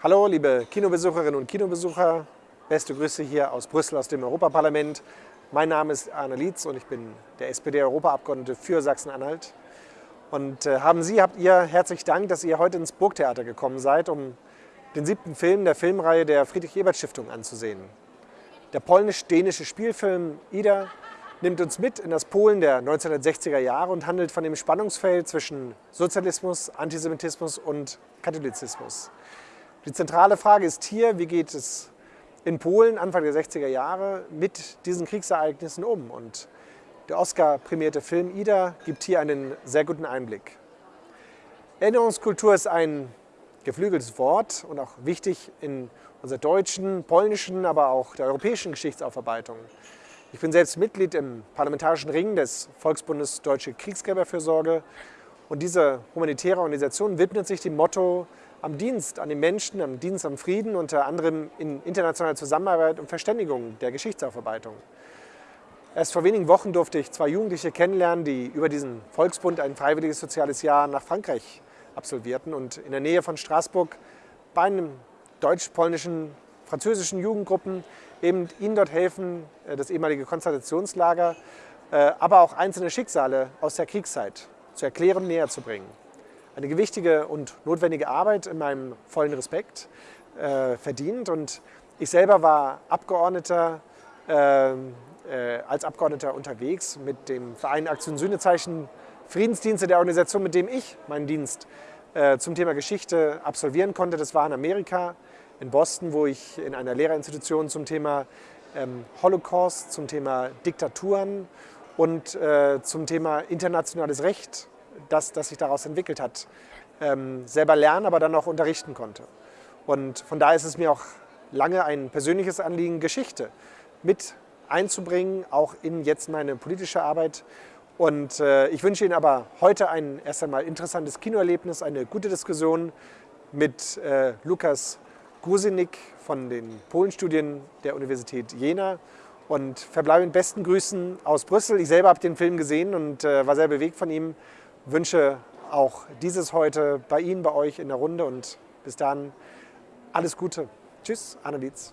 Hallo, liebe Kinobesucherinnen und Kinobesucher. Beste Grüße hier aus Brüssel, aus dem Europaparlament. Mein Name ist Arne Lietz und ich bin der SPD-Europaabgeordnete für Sachsen-Anhalt. Und äh, haben Sie, habt ihr herzlich Dank, dass ihr heute ins Burgtheater gekommen seid, um den siebten Film der Filmreihe der Friedrich-Ebert-Stiftung anzusehen. Der polnisch-dänische Spielfilm Ida nimmt uns mit in das Polen der 1960er Jahre und handelt von dem Spannungsfeld zwischen Sozialismus, Antisemitismus und Katholizismus. Die zentrale Frage ist hier, wie geht es in Polen Anfang der 60er Jahre mit diesen Kriegsereignissen um? Und der Oscar-prämierte Film Ida gibt hier einen sehr guten Einblick. Erinnerungskultur ist ein geflügeltes Wort und auch wichtig in unserer deutschen, polnischen, aber auch der europäischen Geschichtsaufarbeitung. Ich bin selbst Mitglied im Parlamentarischen Ring des Volksbundes Deutsche Kriegsgräberfürsorge und diese humanitäre Organisation widmet sich dem Motto am Dienst an den Menschen, am Dienst am Frieden, unter anderem in internationaler Zusammenarbeit und Verständigung der Geschichtsaufarbeitung. Erst vor wenigen Wochen durfte ich zwei Jugendliche kennenlernen, die über diesen Volksbund ein freiwilliges soziales Jahr nach Frankreich absolvierten und in der Nähe von Straßburg bei einem deutsch-polnischen, französischen Jugendgruppen eben ihnen dort helfen, äh, das ehemalige Konzentrationslager, äh, aber auch einzelne Schicksale aus der Kriegszeit zu erklären, näher zu bringen. Eine gewichtige und notwendige Arbeit in meinem vollen Respekt äh, verdient und ich selber war Abgeordneter, äh, äh, als Abgeordneter unterwegs mit dem Verein Aktion Sühnezeichen Friedensdienste der Organisation, mit dem ich meinen Dienst äh, zum Thema Geschichte absolvieren konnte. Das war in Amerika in Boston, wo ich in einer Lehrerinstitution zum Thema ähm, Holocaust, zum Thema Diktaturen und äh, zum Thema internationales Recht, das, das sich daraus entwickelt hat, ähm, selber lernen, aber dann auch unterrichten konnte. Und von daher ist es mir auch lange ein persönliches Anliegen, Geschichte mit einzubringen, auch in jetzt meine politische Arbeit. Und äh, ich wünsche Ihnen aber heute ein erst einmal interessantes Kinoerlebnis, eine gute Diskussion mit äh, Lukas Gusinik von den Polenstudien der Universität Jena und verbleibe mit besten Grüßen aus Brüssel. Ich selber habe den Film gesehen und äh, war sehr bewegt von ihm. Wünsche auch dieses heute bei Ihnen, bei euch in der Runde und bis dann alles Gute. Tschüss, Anna Dietz.